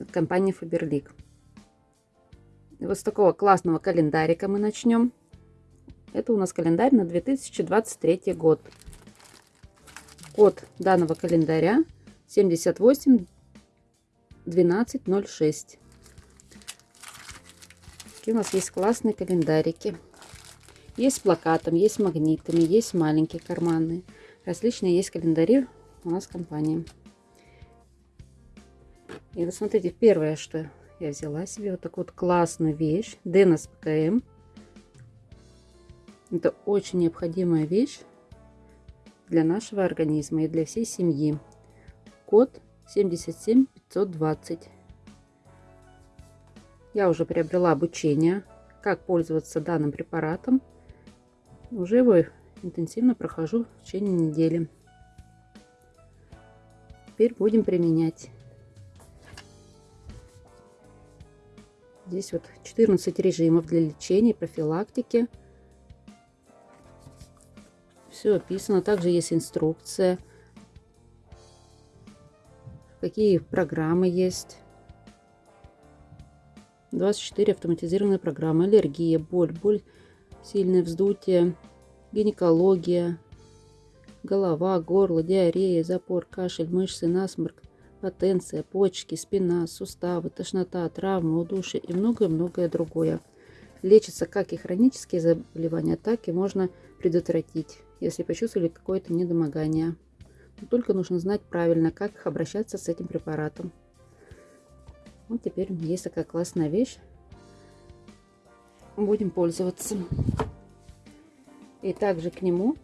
от компании Faberlic. Вот с такого классного календарика мы начнем. Это у нас календарь на 2023 год. Код данного календаря 78 1206. Такие у нас есть классные календарики. Есть с плакатом, есть с магнитами, есть маленькие карманные. Различные есть календари у нас в компании. И вот смотрите, первое, что я взяла себе, вот такую вот классную вещь. Денос ПКМ. Это очень необходимая вещь для нашего организма и для всей семьи. Код 77520. Я уже приобрела обучение, как пользоваться данным препаратом. Уже его интенсивно прохожу в течение недели. Теперь будем применять. Здесь вот 14 режимов для лечения, профилактики. Все описано. Также есть инструкция. Какие программы есть. 24 автоматизированные программы. Аллергия, боль, боль, сильное вздутие, гинекология, голова, горло, диарея, запор, кашель, мышцы, насморк, потенция, почки, спина, суставы, тошнота, травмы, удушье и многое-многое другое. Лечится как и хронические заболевания, так и можно предотвратить, если почувствовали какое-то недомогание. Но только нужно знать правильно, как обращаться с этим препаратом. Вот теперь есть такая классная вещь. Будем пользоваться. И также к нему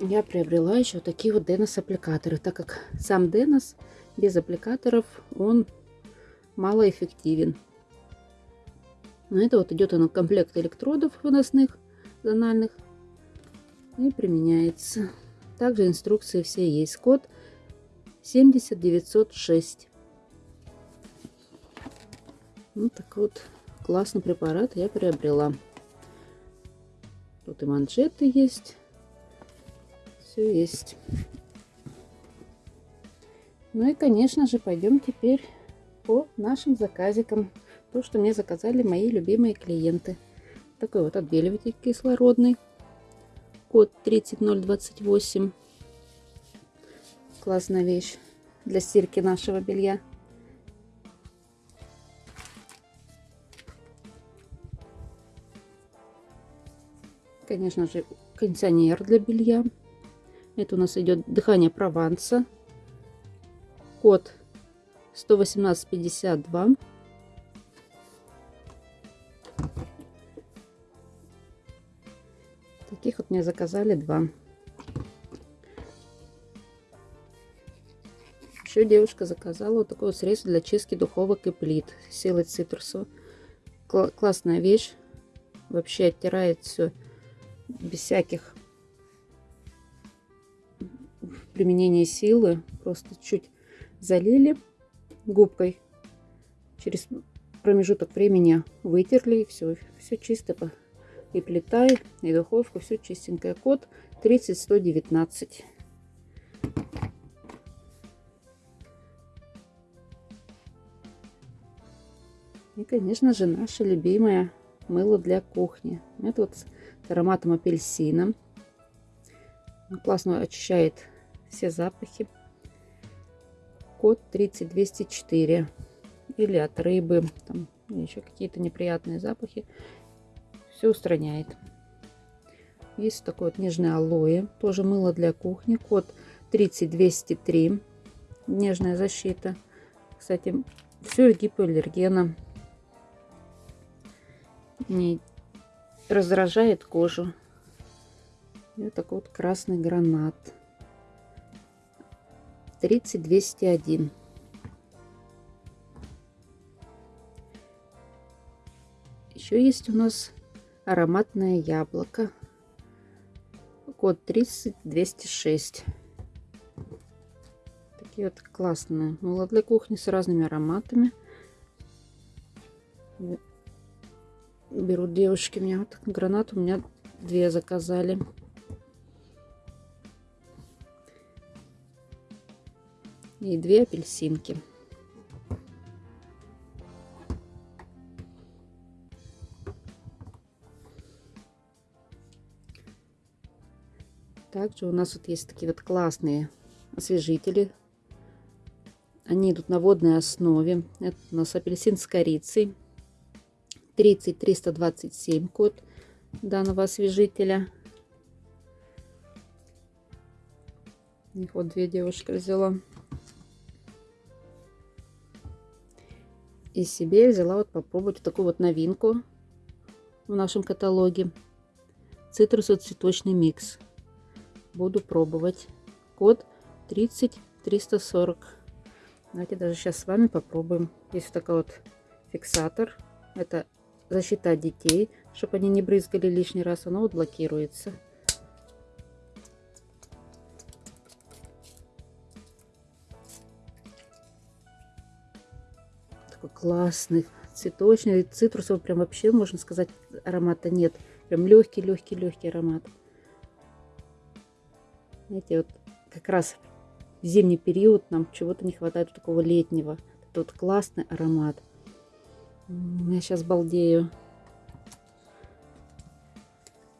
я приобрела еще такие вот Денос аппликаторы, так как сам Денос без аппликаторов он малоэффективен. Но это вот идет он комплект электродов выносных, зональных и применяется. Также инструкции все есть. Код 70906. Вот такой вот классный препарат я приобрела. Тут и манжеты есть все есть. Ну и, конечно же, пойдем теперь по нашим заказикам. То, что мне заказали мои любимые клиенты. Такой вот отбеливатель кислородный. Код 30028. Классная вещь для стирки нашего белья. Конечно же, кондиционер для белья. Это у нас идет дыхание Прованса. Код 11852. Таких вот мне заказали два. Еще девушка заказала вот такое средство для чистки духовок и плит. Силой цитрусу. Классная вещь. Вообще оттирает все без всяких применение силы. Просто чуть залили губкой. Через промежуток времени вытерли. И все, все чисто. И плита, и духовка. Все чистенькое. Код 30119. И, конечно же, наше любимое мыло для кухни. Это вот с ароматом апельсина. Классно очищает все запахи. Код 30204. Или от рыбы, там еще какие-то неприятные запахи. Все устраняет. Есть такой вот нежный алоэ. Тоже мыло для кухни. Код 30203. Нежная защита. Кстати, все гипоаллергена. Не раздражает кожу. И вот такой вот красный гранат. 30201. Еще есть у нас ароматное яблоко. Код 30206. Такие вот классные. Мыло для кухни с разными ароматами. Берут девушки. Меня вот гранат у меня две заказали. И две апельсинки. Также у нас вот есть такие вот классные освежители. Они идут на водной основе. Это у нас апельсин с корицей. 30327 код данного освежителя. Их вот две девушки взяла. И себе взяла вот попробовать такую вот новинку в нашем каталоге. Цитрусо-цветочный микс буду пробовать. Код 30340. Давайте даже сейчас с вами попробуем. Есть вот такой вот фиксатор. Это защита детей, чтобы они не брызгали лишний раз. Оно вот блокируется. Классный, цветочный, цитрусовый. Прям вообще, можно сказать, аромата нет. Прям легкий-легкий-легкий аромат. Знаете, вот как раз в зимний период нам чего-то не хватает такого летнего. Это вот классный аромат. Я сейчас балдею.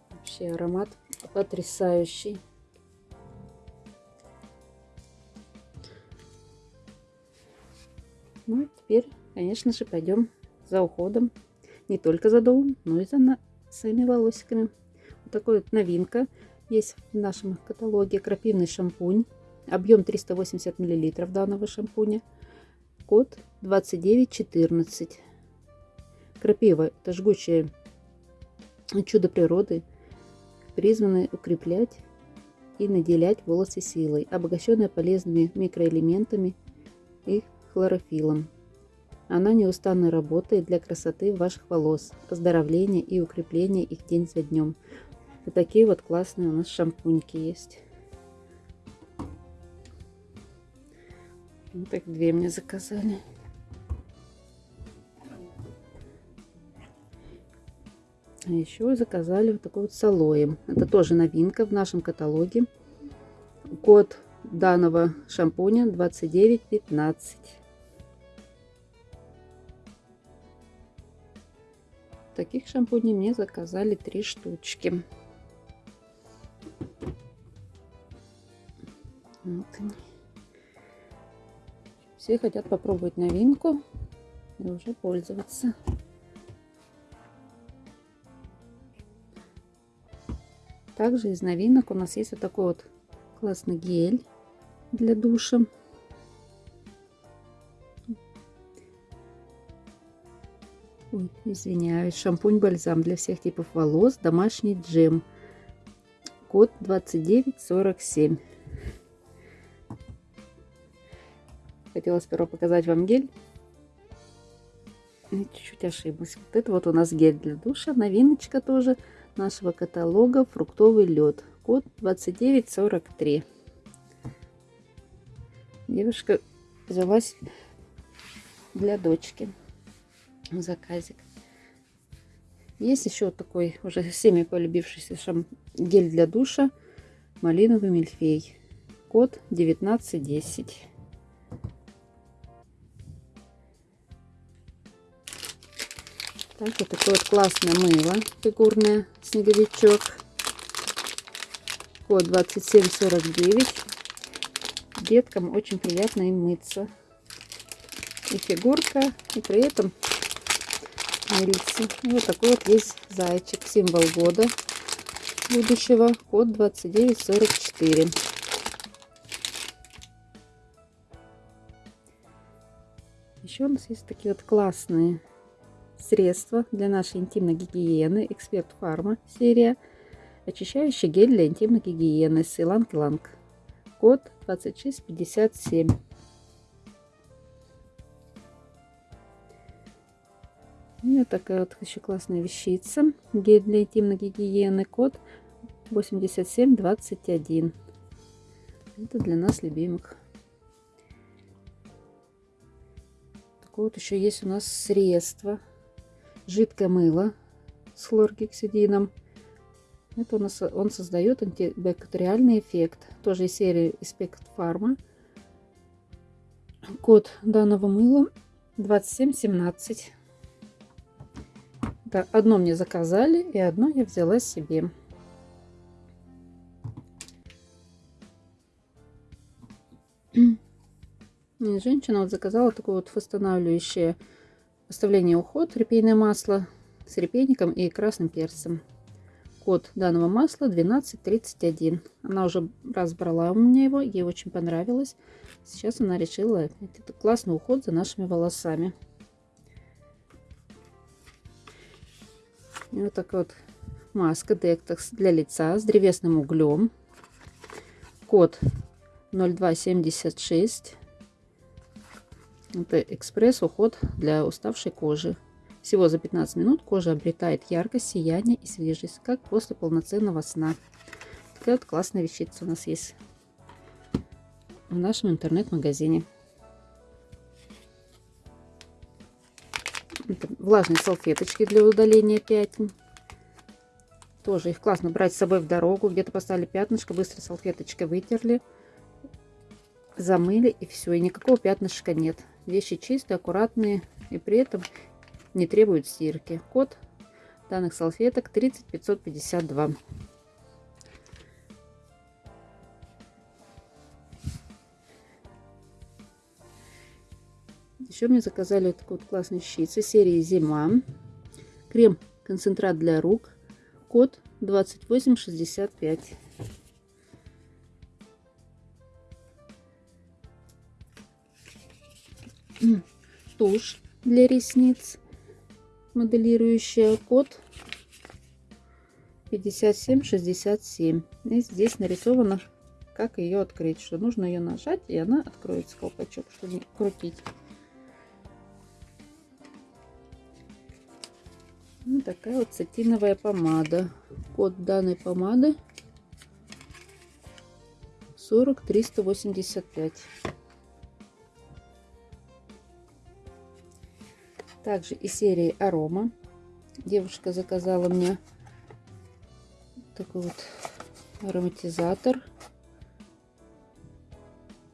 Вообще аромат потрясающий. Ну, теперь, конечно же, пойдем за уходом. Не только за домом, но и за своими волосиками. Вот такой вот новинка. Есть в нашем каталоге крапивный шампунь. Объем 380 мл данного шампуня. Код 2914. Крапива – это жгучее чудо природы, призванное укреплять и наделять волосы силой, обогащенная полезными микроэлементами и хлорофилом. Она неустанно работает для красоты ваших волос, оздоровления и укрепления их день за днем. Вот такие вот классные у нас шампуньки есть. Так две мне заказали. А еще заказали вот такой вот с алоем. Это тоже новинка в нашем каталоге. Код данного шампуня 2915. Таких шампуней мне заказали три штучки. Вот они. Все хотят попробовать новинку и уже пользоваться. Также из новинок у нас есть вот такой вот классный гель для душа. Ой, извиняюсь. Шампунь-бальзам для всех типов волос. Домашний джем. Код 2947. Хотела сперва показать вам гель. Чуть-чуть ошиблась. Вот это вот у нас гель для душа. Новиночка тоже нашего каталога. Фруктовый лед. Код 2943. Девушка взялась для дочки. Заказик. Есть еще вот такой уже всеми полюбившийся шам... гель для душа. Малиновый мильфей. Код 1910. Так, вот такое вот классное мыло фигурное, снеговичок. Код 2749. Деткам очень приятно им мыться. И фигурка, и при этом И вот такой вот есть зайчик, символ года будущего. Код 2944. Еще у нас есть такие вот классные Средство для нашей интимной гигиены. Эксперт Фарма серия. Очищающий гель для интимной гигиены. Силанг Ланг. Код 2657. И вот такая вот еще классная вещица. Гель для интимной гигиены. Код 8721. Это для нас любимых. Такое вот еще есть у нас средство жидкое мыло с хлоргексидином. Это у нас, он создает антибактериальный эффект. Тоже из серии Inspect Pharma. Код данного мыла 2717. Да, одно мне заказали, и одно я взяла себе. Женщина вот заказала такое вот восстанавливающее оставление уход репейное масло с репейником и красным перцем. Код данного масла 1231. Она уже раз брала у меня его, ей очень понравилось. Сейчас она решила, это классный уход за нашими волосами. Вот такая вот маска Detox для лица с древесным углем. Код 0276. Это экспресс-уход для уставшей кожи. Всего за 15 минут кожа обретает яркость, сияние и свежесть, как после полноценного сна. Такая вот классная вещица у нас есть в нашем интернет-магазине. Влажные салфеточки для удаления пятен. Тоже их классно брать с собой в дорогу. Где-то поставили пятнышко, быстро салфеточкой вытерли, замыли и все. И никакого пятнышка нет. Вещи чистые, аккуратные и при этом не требуют стирки. Код данных салфеток 30552. Еще мне заказали такой вот классный щит серии Зима. Крем-концентрат для рук. Код 2865. Тушь для ресниц. Моделирующая код 5767. И здесь нарисовано, как ее открыть. Что нужно ее нажать, и она откроется колпачок, чтобы крутить. Такая вот сатиновая помада. Код данной помады 40385. Также из серии Арома. Девушка заказала мне такой вот ароматизатор.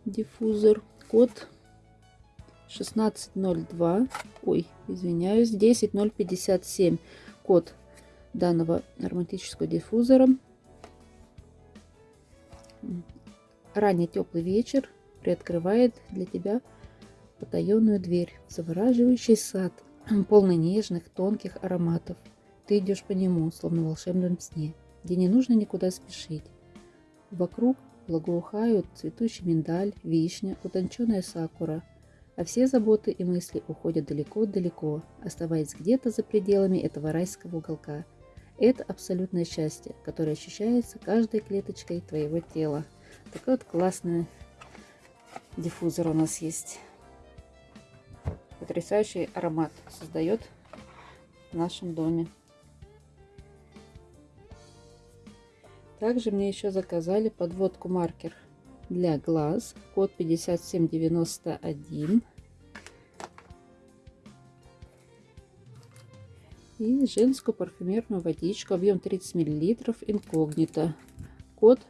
Диффузор. Код 1602, ой, извиняюсь, 10057, код данного ароматического диффузора. Ранний теплый вечер приоткрывает для тебя потаенную дверь, завораживающий сад, полный нежных, тонких ароматов. Ты идешь по нему, словно в волшебном сне, где не нужно никуда спешить. Вокруг благоухают цветущий миндаль, вишня, утонченная сакура – а все заботы и мысли уходят далеко-далеко, оставаясь где-то за пределами этого райского уголка. Это абсолютное счастье, которое ощущается каждой клеточкой твоего тела. Такой вот классный диффузор у нас есть. Потрясающий аромат создает в нашем доме. Также мне еще заказали подводку маркер для глаз, код 5791. И женскую парфюмерную водичку, объем 30 мл, инкогнито, код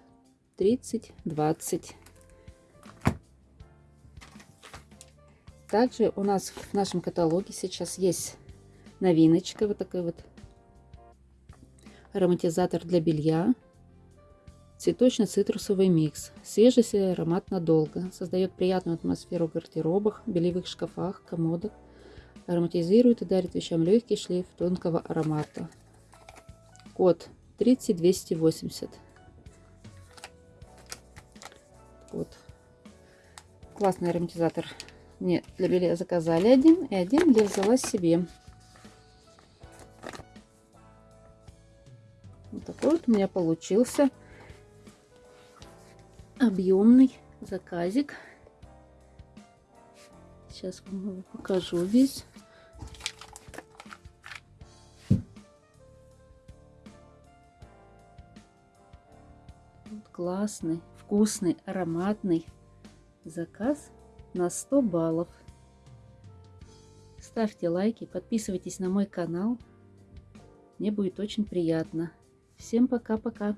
3020. Также у нас в нашем каталоге сейчас есть новиночка, вот такой вот ароматизатор для белья Цветочно-цитрусовый микс. Свежесть и аромат надолго. Создает приятную атмосферу в гардеробах, белевых шкафах, комодах. Ароматизирует и дарит вещам легкий шлейф тонкого аромата. Код 30280. Вот. Классный ароматизатор. Мне для белья заказали один, и один я взяла себе. Вот такой вот у меня получился объемный заказик. Сейчас вам его покажу весь. классный, вкусный, ароматный заказ на 100 баллов. Ставьте лайки, подписывайтесь на мой канал. Мне будет очень приятно. Всем пока-пока.